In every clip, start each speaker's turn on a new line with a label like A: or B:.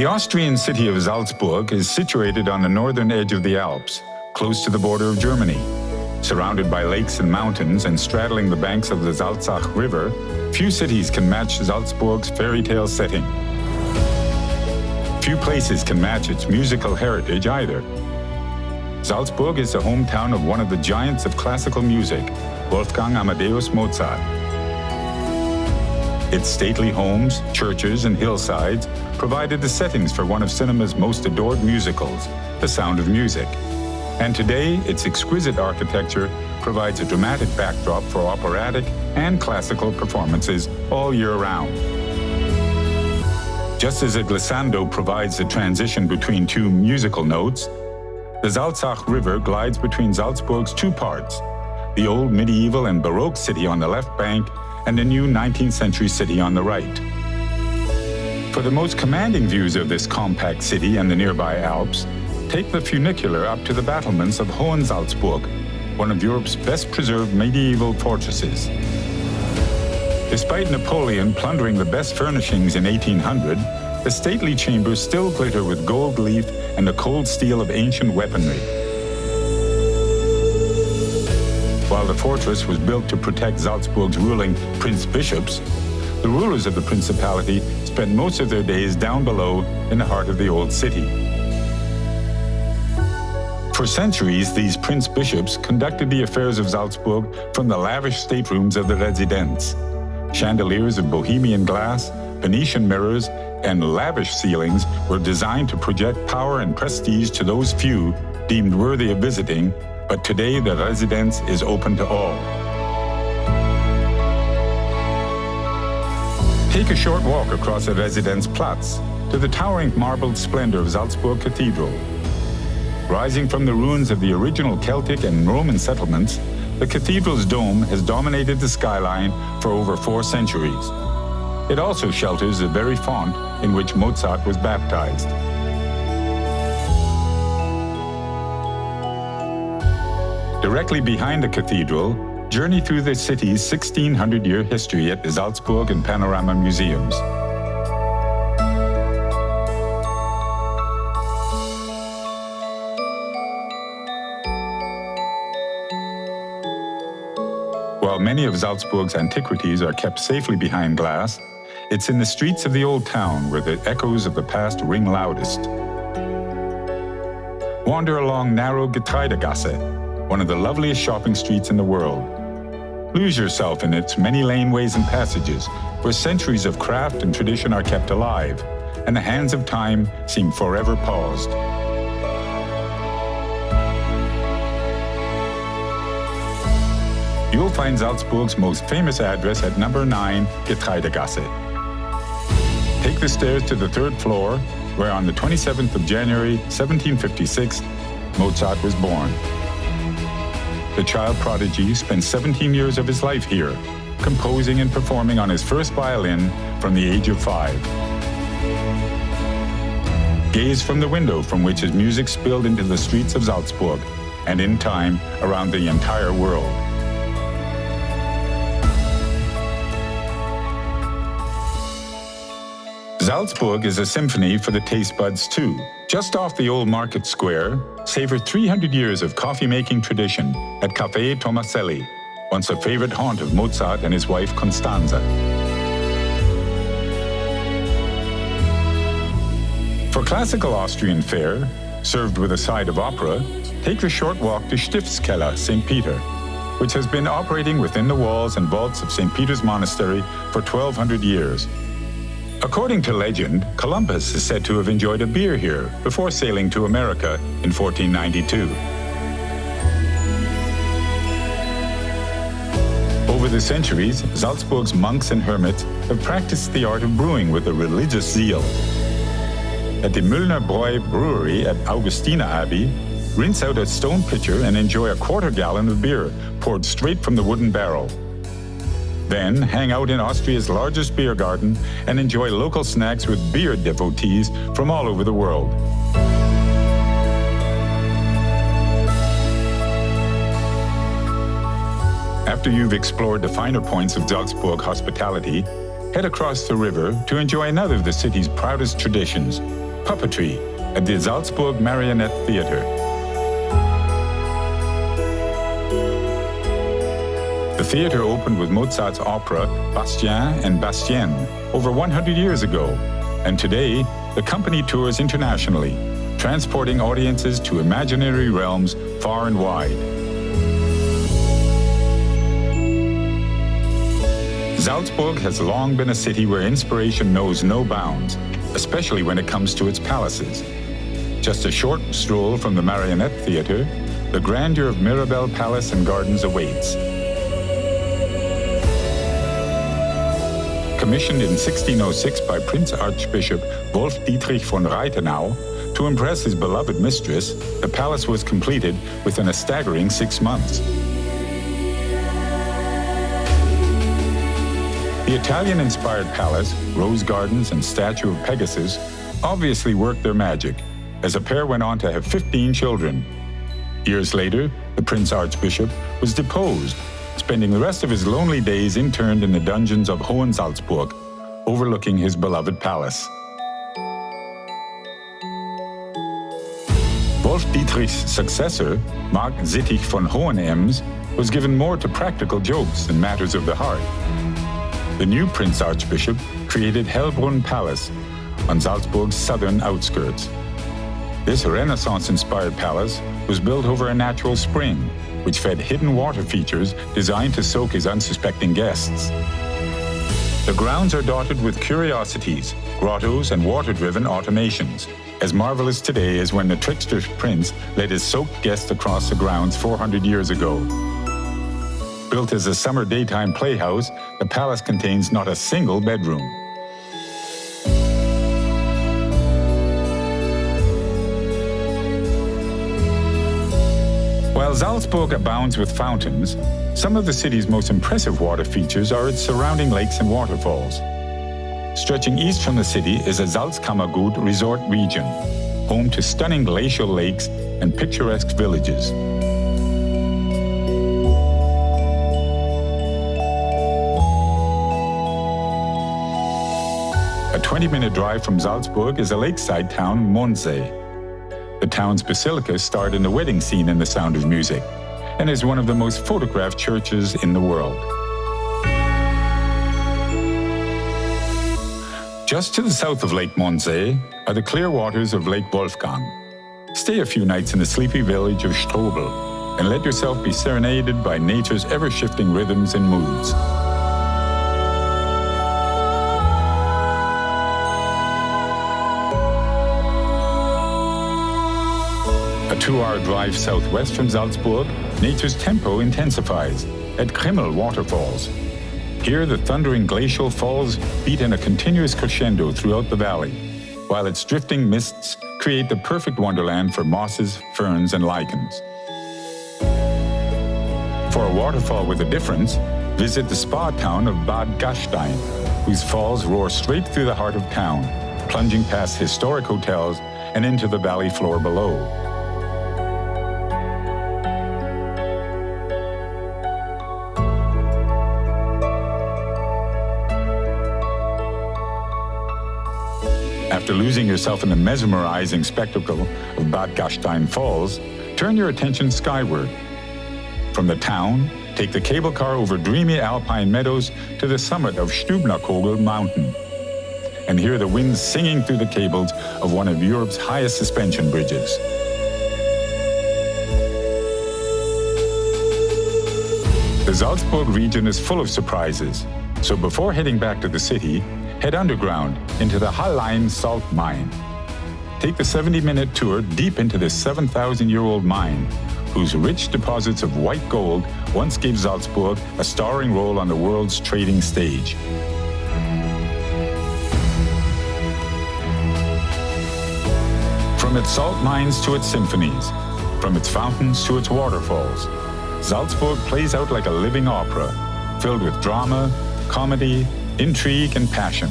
A: The Austrian city of Salzburg is situated on the northern edge of the Alps, close to the border of Germany. Surrounded by lakes and mountains and straddling the banks of the Salzach River, few cities can match Salzburg's fairy tale setting. Few places can match its musical heritage either. Salzburg is the hometown of one of the giants of classical music, Wolfgang Amadeus Mozart. Its stately homes, churches, and hillsides provided the settings for one of cinema's most adored musicals, The Sound of Music. And today, its exquisite architecture provides a dramatic backdrop for operatic and classical performances all year round. Just as a glissando provides the transition between two musical notes, the Salzach River glides between Salzburg's two parts, the old medieval and Baroque city on the left bank and the new 19th century city on the right. For the most commanding views of this compact city and the nearby Alps, take the funicular up to the battlements of Hohensalzburg, one of Europe's best preserved medieval fortresses. Despite Napoleon plundering the best furnishings in 1800, the stately chambers still glitter with gold leaf and the cold steel of ancient weaponry. While the fortress was built to protect Salzburg's ruling prince-bishops, the rulers of the principality spent most of their days down below in the heart of the old city. For centuries, these prince-bishops conducted the affairs of Salzburg from the lavish staterooms of the Residenz. Chandeliers of Bohemian glass, Venetian mirrors, and lavish ceilings were designed to project power and prestige to those few deemed worthy of visiting but today the residence is open to all. Take a short walk across the Residenzplatz to the towering marbled splendor of Salzburg Cathedral. Rising from the ruins of the original Celtic and Roman settlements, the cathedral's dome has dominated the skyline for over four centuries. It also shelters the very font in which Mozart was baptized. Directly behind the cathedral, journey through the city's 1600-year history at the Salzburg and Panorama Museums. While many of Salzburg's antiquities are kept safely behind glass, it's in the streets of the old town where the echoes of the past ring loudest. Wander along narrow Getreidegasse, one of the loveliest shopping streets in the world. Lose yourself in its many laneways and passages, where centuries of craft and tradition are kept alive, and the hands of time seem forever paused. You'll find Salzburg's most famous address at number 9 Getreidegasse. Take the stairs to the third floor, where on the 27th of January 1756, Mozart was born. The child prodigy spent 17 years of his life here, composing and performing on his first violin from the age of five. Gaze from the window from which his music spilled into the streets of Salzburg, and in time, around the entire world. Salzburg is a symphony for the taste buds too. Just off the old market square, savor 300 years of coffee-making tradition at Café Tomaselli, once a favorite haunt of Mozart and his wife Constanza. For classical Austrian fare, served with a side of opera, take the short walk to Stiftskeller, St. Peter, which has been operating within the walls and vaults of St. Peter's Monastery for 1200 years. According to legend, Columbus is said to have enjoyed a beer here before sailing to America in 1492. Over the centuries, Salzburg's monks and hermits have practiced the art of brewing with a religious zeal. At the Müllner Bräu Brewery at Augustiner Abbey, rinse out a stone pitcher and enjoy a quarter gallon of beer poured straight from the wooden barrel. Then hang out in Austria's largest beer garden and enjoy local snacks with beer devotees from all over the world. After you've explored the finer points of Salzburg hospitality, head across the river to enjoy another of the city's proudest traditions, puppetry at the Salzburg Marionette Theater. Theater opened with Mozart's opera Bastien and Bastienne over 100 years ago, and today the company tours internationally, transporting audiences to imaginary realms far and wide. Salzburg has long been a city where inspiration knows no bounds, especially when it comes to its palaces. Just a short stroll from the Marionette Theater, the grandeur of Mirabell Palace and Gardens awaits. Commissioned in 1606 by Prince Archbishop Wolf Dietrich von Raitenau, to impress his beloved mistress, the palace was completed within a staggering six months. The Italian-inspired palace, rose gardens, and statue of Pegasus obviously worked their magic, as a pair went on to have 15 children. Years later, the Prince Archbishop was deposed, spending the rest of his lonely days interned in the dungeons of Hohensalzburg, overlooking his beloved palace. Wolf Dietrich's successor, Mark Zittich von Hohenems, was given more to practical jokes and matters of the heart. The new Prince Archbishop created Hellbrunn Palace on Salzburg's southern outskirts. This Renaissance-inspired palace was built over a natural spring, which fed hidden water features designed to soak his unsuspecting guests. The grounds are dotted with curiosities, grottos, and water-driven automations, as marvelous today as when the trickster prince led his soaked guests across the grounds 400 years ago. Built as a summer daytime playhouse, the palace contains not a single bedroom. While Salzburg abounds with fountains, some of the city's most impressive water features are its surrounding lakes and waterfalls. Stretching east from the city is the Salzkammergut resort region, home to stunning glacial lakes and picturesque villages. A 20-minute drive from Salzburg is a lakeside town, Mondsee. The town's basilica starred in the wedding scene in The Sound of Music and is one of the most photographed churches in the world. Just to the south of Lake Mondsee are the clear waters of Lake Wolfgang. Stay a few nights in the sleepy village of Strobl and let yourself be serenaded by nature's ever-shifting rhythms and moods. Two-hour drive southwest from Salzburg, nature's tempo intensifies at Krimml Waterfalls. Here, the thundering glacial falls beat in a continuous crescendo throughout the valley, while its drifting mists create the perfect wonderland for mosses, ferns, and lichens. For a waterfall with a difference, visit the spa town of Bad Gastein, whose falls roar straight through the heart of town, plunging past historic hotels and into the valley floor below. Losing yourself in the mesmerizing spectacle of Bad Gastein Falls, turn your attention skyward. From the town, take the cable car over dreamy alpine meadows to the summit of Stubnerkogel Mountain and hear the wind singing through the cables of one of Europe's highest suspension bridges. The Salzburg region is full of surprises, so before heading back to the city, head underground into the Hallein salt mine. Take the 70-minute tour deep into this 7,000-year-old mine, whose rich deposits of white gold once gave Salzburg a starring role on the world's trading stage. From its salt mines to its symphonies, from its fountains to its waterfalls, Salzburg plays out like a living opera, filled with drama, comedy, intrigue, and passion.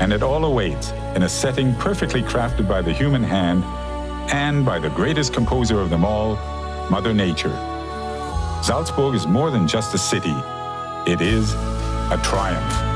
A: And it all awaits in a setting perfectly crafted by the human hand and by the greatest composer of them all, Mother Nature. Salzburg is more than just a city. It is a triumph.